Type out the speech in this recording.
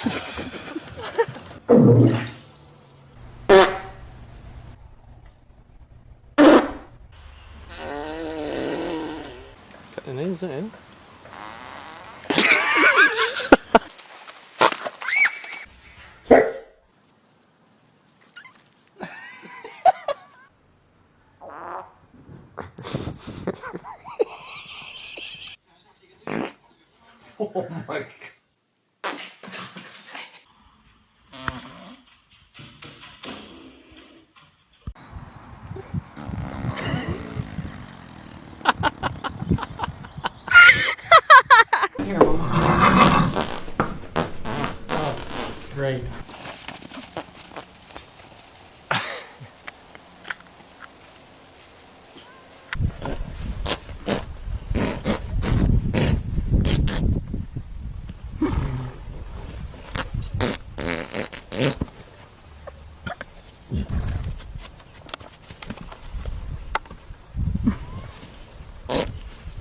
In, is in? Oh my god. Right. Yeah.